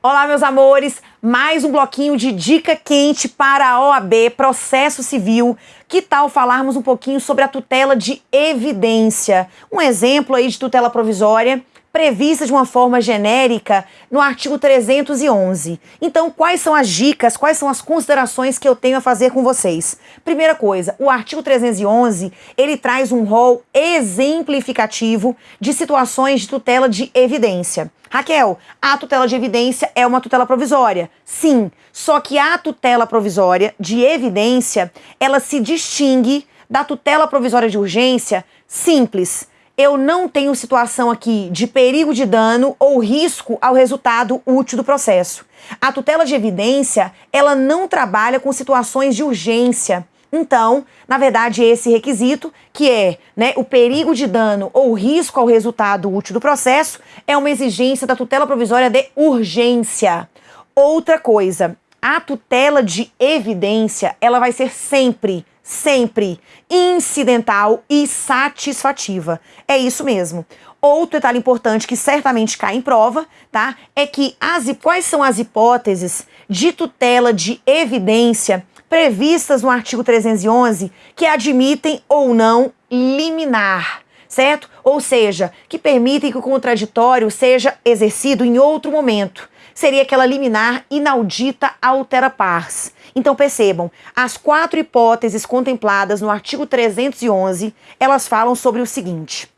Olá, meus amores! Mais um bloquinho de dica quente para a OAB, processo civil. Que tal falarmos um pouquinho sobre a tutela de evidência? Um exemplo aí de tutela provisória prevista de uma forma genérica no artigo 311. Então, quais são as dicas, quais são as considerações que eu tenho a fazer com vocês? Primeira coisa, o artigo 311, ele traz um rol exemplificativo de situações de tutela de evidência. Raquel, a tutela de evidência é uma tutela provisória. Sim, só que a tutela provisória de evidência, ela se distingue da tutela provisória de urgência simples eu não tenho situação aqui de perigo de dano ou risco ao resultado útil do processo. A tutela de evidência, ela não trabalha com situações de urgência. Então, na verdade, esse requisito, que é né, o perigo de dano ou risco ao resultado útil do processo, é uma exigência da tutela provisória de urgência. Outra coisa, a tutela de evidência, ela vai ser sempre sempre incidental e satisfativa. É isso mesmo. Outro detalhe importante que certamente cai em prova, tá? É que as, quais são as hipóteses de tutela de evidência previstas no artigo 311 que admitem ou não liminar, certo? Ou seja, que permitem que o contraditório seja exercido em outro momento. Seria aquela liminar inaudita altera pars. Então percebam, as quatro hipóteses contempladas no artigo 311, elas falam sobre o seguinte.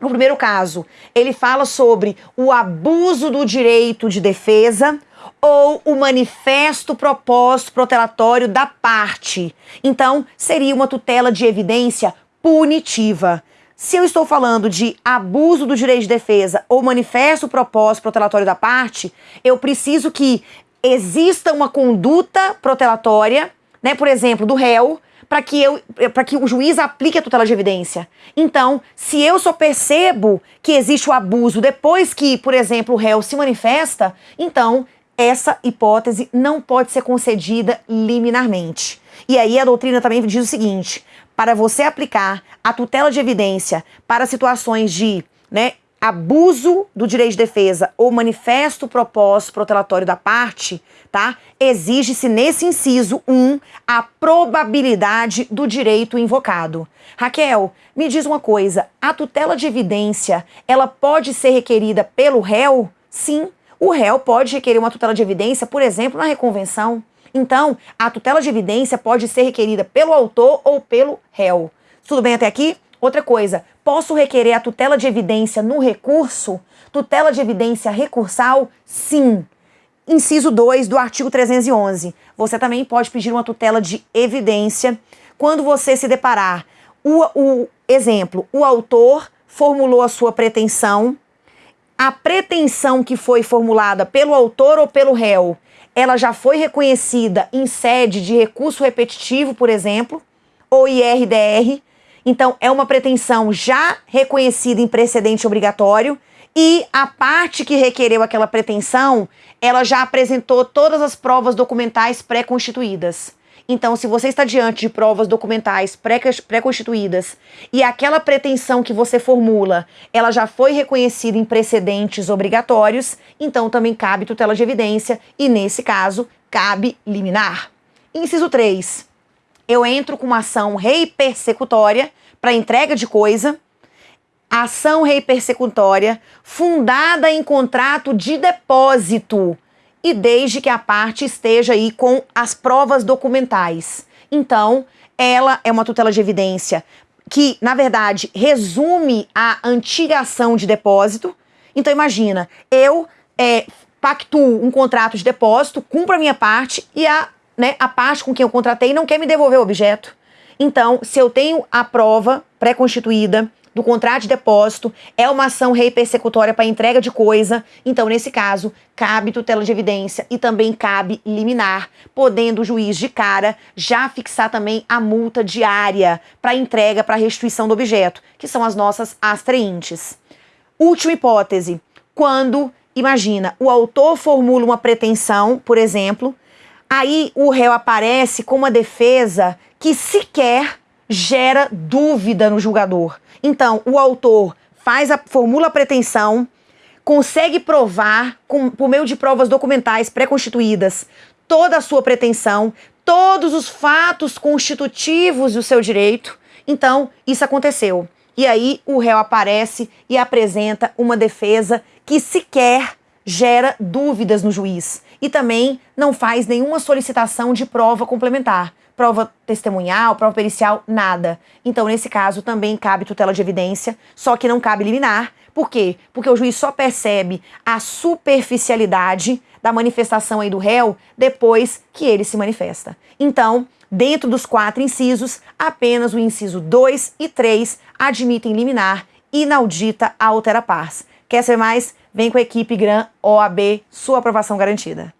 No primeiro caso, ele fala sobre o abuso do direito de defesa ou o manifesto propósito protelatório da parte. Então, seria uma tutela de evidência punitiva. Se eu estou falando de abuso do direito de defesa ou manifesto propósito protelatório da parte, eu preciso que exista uma conduta protelatória, né, por exemplo, do réu, para que eu que o juiz aplique a tutela de evidência. Então, se eu só percebo que existe o abuso depois que, por exemplo, o réu se manifesta, então essa hipótese não pode ser concedida liminarmente. E aí a doutrina também diz o seguinte: para você aplicar a tutela de evidência para situações de né, abuso do direito de defesa ou manifesto propósito protelatório da parte, tá? Exige-se nesse inciso 1 um, a probabilidade do direito invocado. Raquel, me diz uma coisa, a tutela de evidência, ela pode ser requerida pelo réu? Sim, o réu pode requerer uma tutela de evidência, por exemplo, na reconvenção. Então, a tutela de evidência pode ser requerida pelo autor ou pelo réu. Tudo bem até aqui? Outra coisa, posso requerer a tutela de evidência no recurso? Tutela de evidência recursal? Sim. Inciso 2 do artigo 311. Você também pode pedir uma tutela de evidência quando você se deparar. O, o exemplo, o autor formulou a sua pretensão, a pretensão que foi formulada pelo autor ou pelo réu, ela já foi reconhecida em sede de recurso repetitivo, por exemplo, ou IRDR, então, é uma pretensão já reconhecida em precedente obrigatório e a parte que requereu aquela pretensão, ela já apresentou todas as provas documentais pré-constituídas. Então, se você está diante de provas documentais pré-constituídas e aquela pretensão que você formula, ela já foi reconhecida em precedentes obrigatórios, então também cabe tutela de evidência e, nesse caso, cabe liminar. Inciso 3 eu entro com uma ação rei persecutória para entrega de coisa, ação rei persecutória fundada em contrato de depósito e desde que a parte esteja aí com as provas documentais. Então, ela é uma tutela de evidência que, na verdade, resume a antiga ação de depósito. Então, imagina, eu é, pactuo um contrato de depósito, cumpro a minha parte e a né, a parte com quem eu contratei não quer me devolver o objeto. Então, se eu tenho a prova pré-constituída do contrato de depósito, é uma ação rei persecutória para entrega de coisa, então, nesse caso, cabe tutela de evidência e também cabe liminar, podendo o juiz de cara já fixar também a multa diária para entrega para restituição do objeto, que são as nossas astreintes. Última hipótese, quando, imagina, o autor formula uma pretensão, por exemplo, Aí o réu aparece com uma defesa que sequer gera dúvida no julgador. Então, o autor faz a formula a pretensão, consegue provar, com, por meio de provas documentais pré-constituídas, toda a sua pretensão, todos os fatos constitutivos do seu direito, então isso aconteceu. E aí o réu aparece e apresenta uma defesa que sequer gera dúvidas no juiz e também não faz nenhuma solicitação de prova complementar. Prova testemunhal, prova pericial, nada. Então, nesse caso, também cabe tutela de evidência, só que não cabe liminar. Por quê? Porque o juiz só percebe a superficialidade da manifestação aí do réu depois que ele se manifesta. Então, dentro dos quatro incisos, apenas o inciso 2 e 3 admitem liminar inaudita a altera pars. Quer ser mais? Vem com a equipe GRAM OAB, sua aprovação garantida.